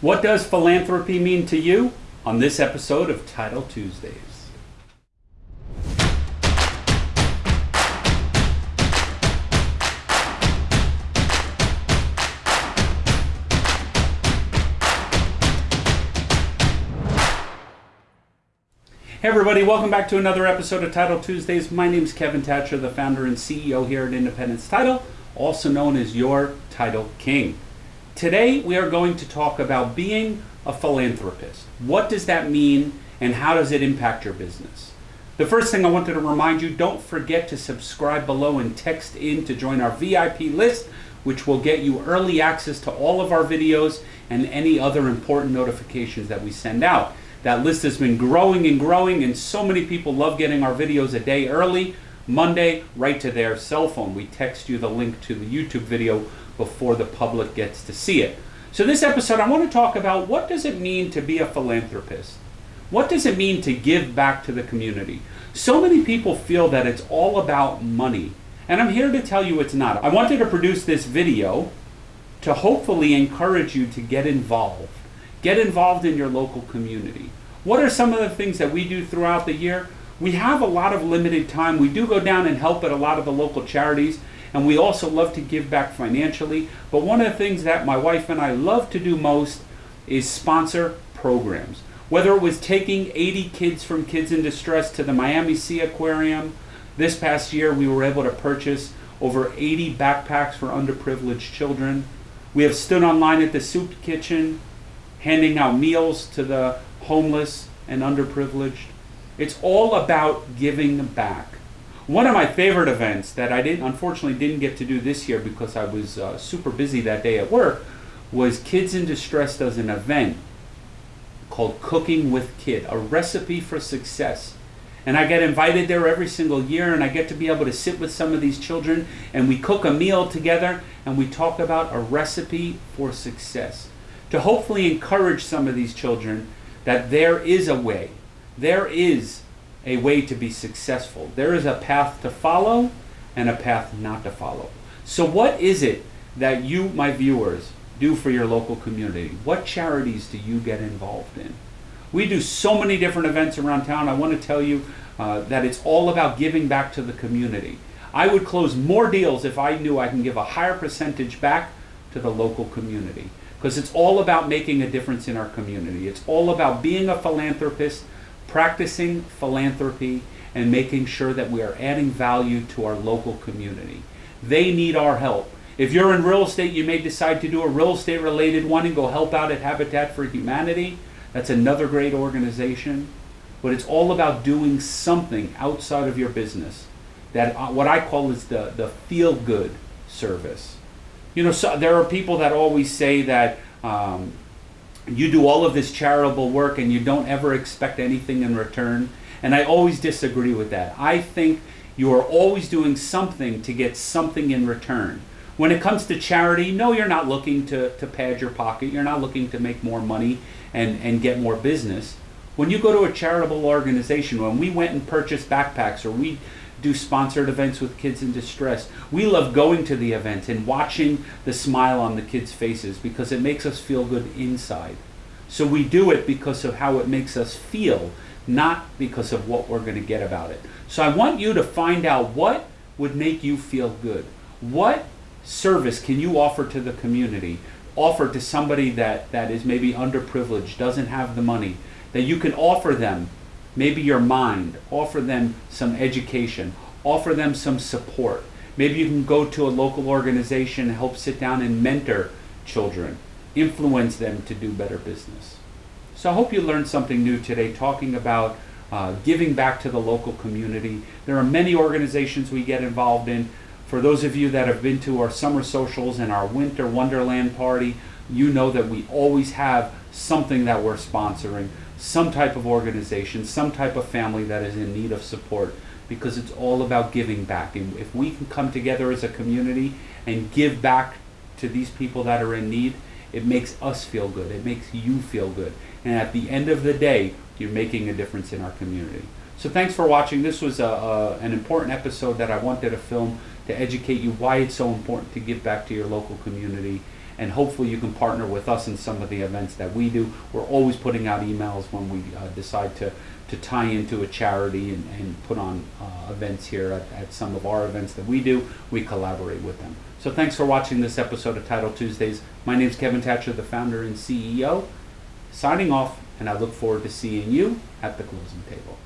What does philanthropy mean to you? On this episode of Title Tuesdays. Hey everybody, welcome back to another episode of Title Tuesdays. My name is Kevin Thatcher, the founder and CEO here at Independence Title, also known as your Title King. Today we are going to talk about being a philanthropist. What does that mean and how does it impact your business? The first thing I wanted to remind you, don't forget to subscribe below and text in to join our VIP list, which will get you early access to all of our videos and any other important notifications that we send out. That list has been growing and growing, and so many people love getting our videos a day early, Monday, right to their cell phone. We text you the link to the YouTube video before the public gets to see it. So this episode, I want to talk about what does it mean to be a philanthropist? What does it mean to give back to the community? So many people feel that it's all about money, and I'm here to tell you it's not. I wanted to produce this video to hopefully encourage you to get involved Get involved in your local community. What are some of the things that we do throughout the year? We have a lot of limited time. We do go down and help at a lot of the local charities, and we also love to give back financially. But one of the things that my wife and I love to do most is sponsor programs. Whether it was taking 80 kids from Kids in Distress to the Miami Sea Aquarium, this past year we were able to purchase over 80 backpacks for underprivileged children. We have stood online at the soup kitchen handing out meals to the homeless and underprivileged. It's all about giving back. One of my favorite events that I didn't, unfortunately, didn't get to do this year because I was uh, super busy that day at work was Kids in Distress does an event called Cooking with Kid, a recipe for success. And I get invited there every single year, and I get to be able to sit with some of these children, and we cook a meal together, and we talk about a recipe for success to hopefully encourage some of these children that there is a way. There is a way to be successful. There is a path to follow and a path not to follow. So, what is it that you, my viewers, do for your local community? What charities do you get involved in? We do so many different events around town. I want to tell you uh, that it's all about giving back to the community. I would close more deals if I knew I can give a higher percentage back to the local community because it's all about making a difference in our community. It's all about being a philanthropist, practicing philanthropy, and making sure that we are adding value to our local community. They need our help. If you're in real estate, you may decide to do a real estate related one and go help out at Habitat for Humanity. That's another great organization. But it's all about doing something outside of your business. That uh, what I call is the, the feel good service. You know, so there are people that always say that um, you do all of this charitable work and you don't ever expect anything in return. And I always disagree with that. I think you are always doing something to get something in return. When it comes to charity, no, you're not looking to, to pad your pocket. You're not looking to make more money and, and get more business. When you go to a charitable organization, when we went and purchased backpacks or we do sponsored events with kids in distress. We love going to the events and watching the smile on the kids' faces because it makes us feel good inside. So we do it because of how it makes us feel, not because of what we're going to get about it. So I want you to find out what would make you feel good. What service can you offer to the community? Offer to somebody that, that is maybe underprivileged, doesn't have the money, that you can offer them maybe your mind, offer them some education, offer them some support. Maybe you can go to a local organization and help sit down and mentor children, influence them to do better business. So I hope you learned something new today talking about uh, giving back to the local community. There are many organizations we get involved in. For those of you that have been to our summer socials and our winter wonderland party, you know that we always have something that we're sponsoring some type of organization, some type of family that is in need of support because it's all about giving back. And if we can come together as a community and give back to these people that are in need, it makes us feel good. It makes you feel good. And at the end of the day, you're making a difference in our community. So thanks for watching. This was a, a, an important episode that I wanted to film to educate you why it's so important to give back to your local community and hopefully you can partner with us in some of the events that we do. We're always putting out emails when we uh, decide to, to tie into a charity and, and put on uh, events here at, at some of our events that we do. We collaborate with them. So thanks for watching this episode of Title Tuesdays. My name is Kevin Thatcher, the founder and CEO, signing off, and I look forward to seeing you at the closing table.